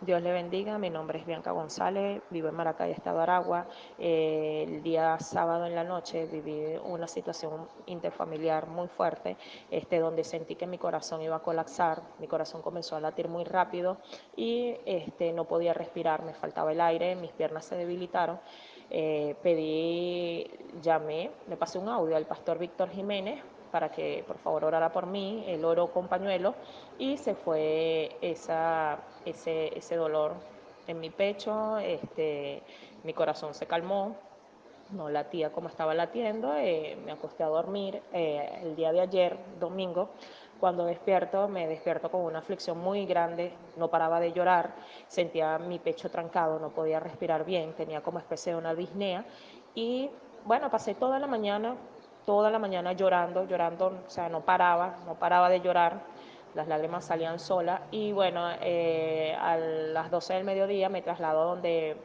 Dios le bendiga, mi nombre es Bianca González, vivo en Maracay, Estado Aragua. Eh, el día sábado en la noche viví una situación interfamiliar muy fuerte, este, donde sentí que mi corazón iba a colapsar, mi corazón comenzó a latir muy rápido y este, no podía respirar, me faltaba el aire, mis piernas se debilitaron. Eh, pedí, llamé, me pasé un audio al pastor Víctor Jiménez para que por favor orara por mí, el oro con pañuelo y se fue esa, ese, ese dolor en mi pecho, este, mi corazón se calmó, no latía como estaba latiendo, eh, me acosté a dormir eh, el día de ayer, domingo, cuando despierto, me despierto con una aflicción muy grande, no paraba de llorar, sentía mi pecho trancado, no podía respirar bien, tenía como especie de una disnea. Y bueno, pasé toda la mañana toda la mañana llorando, llorando, o sea, no paraba, no paraba de llorar, las lágrimas salían solas y bueno, eh, a las 12 del mediodía me traslado donde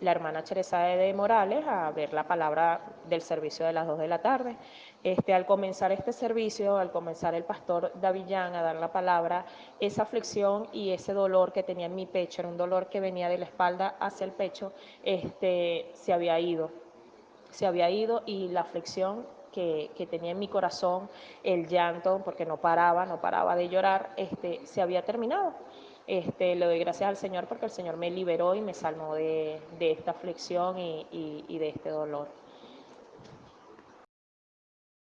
la hermana Teresa de Morales a ver la palabra del servicio de las 2 de la tarde. Este, al comenzar este servicio, al comenzar el pastor Davillán a dar la palabra, esa aflicción y ese dolor que tenía en mi pecho, era un dolor que venía de la espalda hacia el pecho, este, se había ido, se había ido y la aflicción que, tenía en mi corazón, el llanto, porque no paraba, no paraba de llorar, este, se había terminado. Este, le doy gracias al Señor porque el Señor me liberó y me salvó de, esta aflicción y de este dolor.